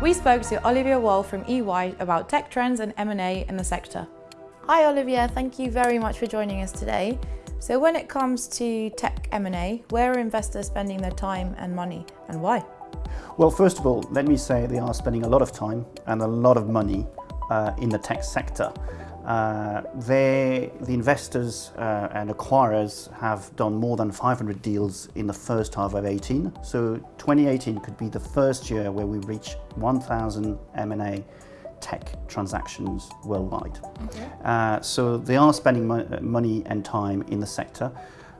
We spoke to Olivia Wall from EY about tech trends and M&A in the sector. Hi Olivia, thank you very much for joining us today. So when it comes to tech M&A, where are investors spending their time and money and why? Well, first of all, let me say they are spending a lot of time and a lot of money uh, in the tech sector. Uh, they, the investors uh, and acquirers have done more than 500 deals in the first half of 18. So 2018 could be the first year where we reach 1,000 M&A tech transactions worldwide. Okay. Uh, so they are spending mo money and time in the sector,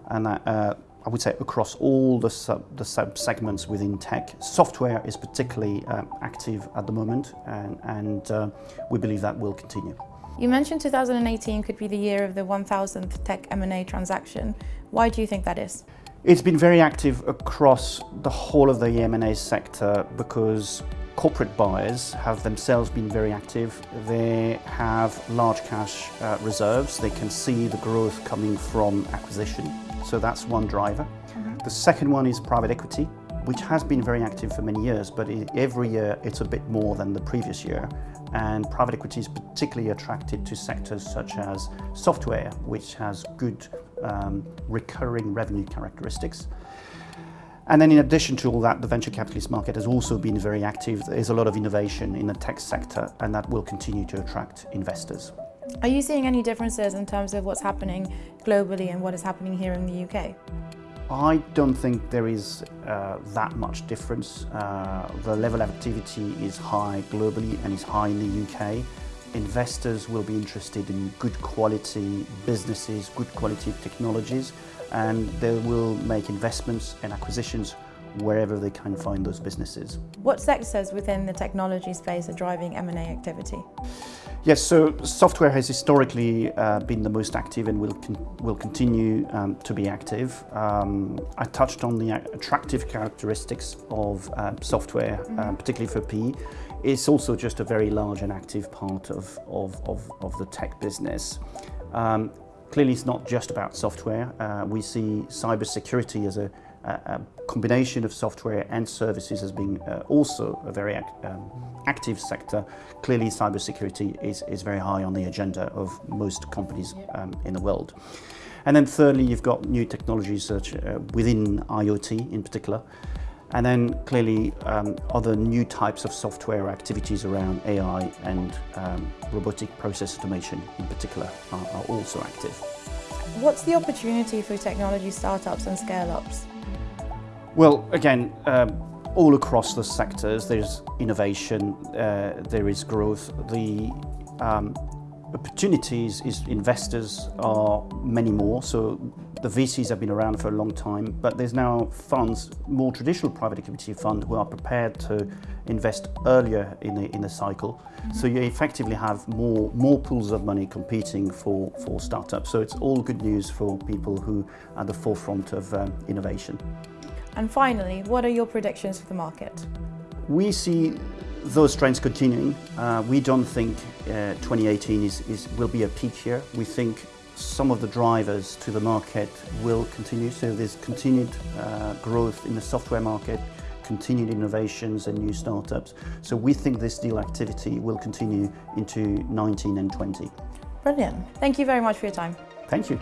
and uh, I would say across all the sub, the sub segments within tech. Software is particularly um, active at the moment, and, and uh, we believe that will continue. You mentioned 2018 could be the year of the 1000th tech M&A transaction. Why do you think that is? It's been very active across the whole of the M&A sector because corporate buyers have themselves been very active. They have large cash uh, reserves. They can see the growth coming from acquisition. So that's one driver. Mm -hmm. The second one is private equity, which has been very active for many years, but every year it's a bit more than the previous year. And private equity is particularly attracted to sectors such as software, which has good um, recurring revenue characteristics. And then in addition to all that, the venture capitalist market has also been very active. There's a lot of innovation in the tech sector and that will continue to attract investors. Are you seeing any differences in terms of what's happening globally and what is happening here in the UK? I don't think there is uh, that much difference. Uh, the level of activity is high globally and is high in the UK. Investors will be interested in good quality businesses, good quality technologies, and they will make investments and acquisitions wherever they can find those businesses. What sectors within the technology space are driving M&A activity? Yes, so software has historically uh, been the most active and will, con will continue um, to be active. Um, I touched on the attractive characteristics of uh, software, mm -hmm. particularly for PE. It's also just a very large and active part of, of, of, of the tech business. Um, Clearly, it's not just about software. Uh, we see cybersecurity as a, a, combination of software and services as being uh, also a very act, um, active sector. Clearly, cybersecurity is, is very high on the agenda of most companies um, in the world. And then thirdly, you've got new technologies such uh, within IoT in particular. And then clearly um, other new types of software activities around AI and um, robotic process automation in particular are, are, also active. What's the opportunity for technology startups and scale-ups? Well, again, um, all across the sectors, there's innovation, uh, there is growth. The um, opportunities is investors are many more. So the VCs have been around for a long time, but there's now funds, more traditional private equity fund, who are prepared to invest earlier in the, in the cycle. Mm -hmm. So you effectively have more, more pools of money competing for, for startups. So it's all good news for people who are at the forefront of um, innovation. And finally, what are your predictions for the market? We see those trends continuing. Uh, we don't think uh, 2018 is, is, will be a peak year. We think some of the drivers to the market will continue. So there's continued uh, growth in the software market, continued innovations and new startups. So we think this deal activity will continue into 19 and 20. Brilliant. Thank you very much for your time. Thank you.